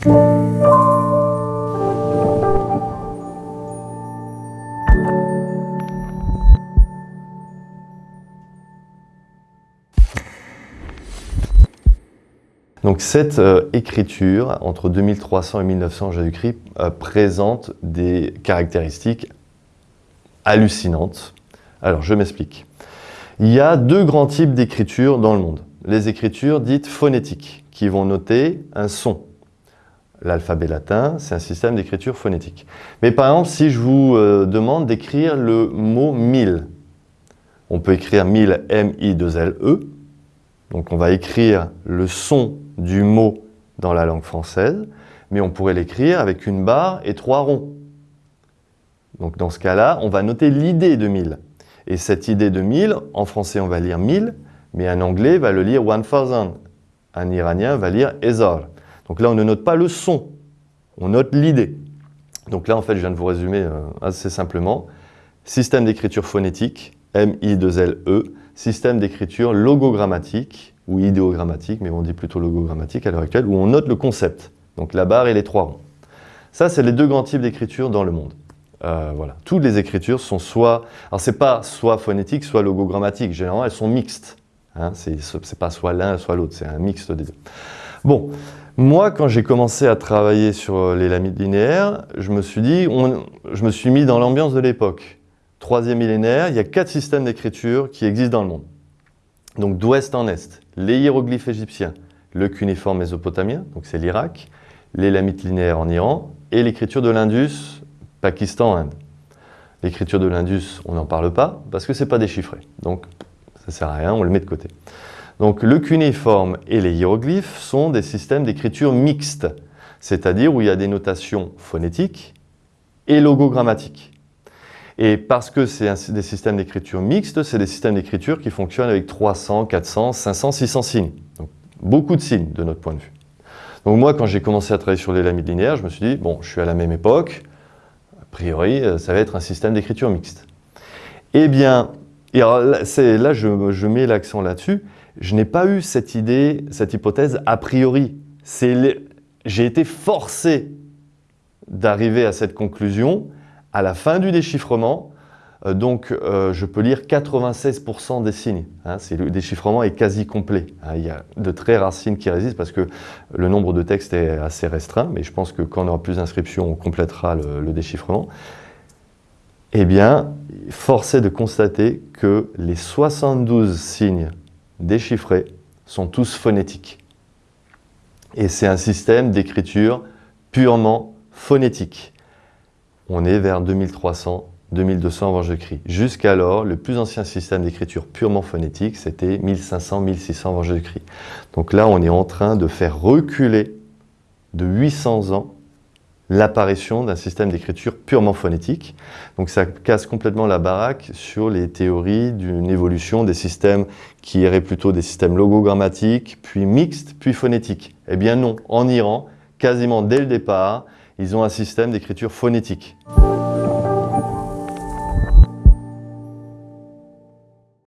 Donc cette euh, écriture, entre 2300 et 1900 Jésus-Christ, euh, présente des caractéristiques hallucinantes. Alors je m'explique. Il y a deux grands types d'écriture dans le monde. Les écritures dites phonétiques, qui vont noter un son. L'alphabet latin, c'est un système d'écriture phonétique. Mais par exemple, si je vous euh, demande d'écrire le mot « mille », on peut écrire « mille » M-I-2-L-E. Donc on va écrire le son du mot dans la langue française, mais on pourrait l'écrire avec une barre et trois ronds. Donc dans ce cas-là, on va noter l'idée de mille. Et cette idée de mille, en français on va lire mille, mais un anglais va le lire one thousand. Un iranien va lire ezar. Donc là, on ne note pas le son, on note l'idée. Donc là, en fait, je viens de vous résumer euh, assez simplement. Système d'écriture phonétique, M-I-2-L-E, système d'écriture logogrammatique, ou idéogrammatique, mais on dit plutôt logogrammatique à l'heure actuelle, où on note le concept, donc la barre et les trois ronds. Ça, c'est les deux grands types d'écriture dans le monde. Euh, voilà. Toutes les écritures sont soit... Alors, c'est pas soit phonétique, soit logogrammatique. Généralement, elles sont mixtes. Hein, c'est pas soit l'un, soit l'autre. C'est un mixte des deux. Bon, moi, quand j'ai commencé à travailler sur euh, les lamites linéaires, je me suis dit, je me suis mis dans l'ambiance de l'époque. Troisième millénaire, il y a quatre systèmes d'écriture qui existent dans le monde. Donc d'ouest en est, les hiéroglyphes égyptiens, le cunéiforme mésopotamien, donc c'est l'Irak, les lamites linéaires en Iran, et l'écriture de l'Indus, Pakistan, Inde. L'écriture de l'Indus, on n'en parle pas, parce que ce n'est pas déchiffré. Donc ça sert à rien, on le met de côté. Donc le cunéiforme et les hiéroglyphes sont des systèmes d'écriture mixtes, c'est-à-dire où il y a des notations phonétiques et logogrammatiques. Et parce que c'est des systèmes d'écriture mixtes, c'est des systèmes d'écriture qui fonctionnent avec 300, 400, 500, 600 signes. Donc beaucoup de signes de notre point de vue. Donc moi, quand j'ai commencé à travailler sur les lamites linéaires, je me suis dit, bon, je suis à la même époque, a priori, euh, ça va être un système d'écriture mixte. Eh bien, et là, là je, je mets l'accent là-dessus, je n'ai pas eu cette idée, cette hypothèse a priori. J'ai été forcé d'arriver à cette conclusion à la fin du déchiffrement. Euh, donc, euh, je peux lire 96% des signes. Hein, le déchiffrement est quasi complet. Hein. il y a de très rares signes qui résistent parce que le nombre de textes est assez restreint, mais je pense que quand on aura plus d'inscriptions, on complétera le, le déchiffrement. Eh bien, force est de constater que les 72 signes déchiffrés sont tous phonétiques. Et c'est un système d'écriture purement phonétique. On est vers 2300, 2200 avant Jésus-Christ. Jusqu'alors, le plus ancien système d'écriture purement phonétique, c'était 1500, 1600 avant Jésus-Christ. Donc là, on est en train de faire reculer de 800 ans l'apparition d'un système d'écriture purement phonétique. Donc ça casse complètement la baraque sur les théories d'une évolution des systèmes qui iraient plutôt des systèmes logogrammatiques, puis mixtes, puis phonétiques. Eh bien non, en Iran, quasiment dès le départ, ils ont un système d'écriture phonétique.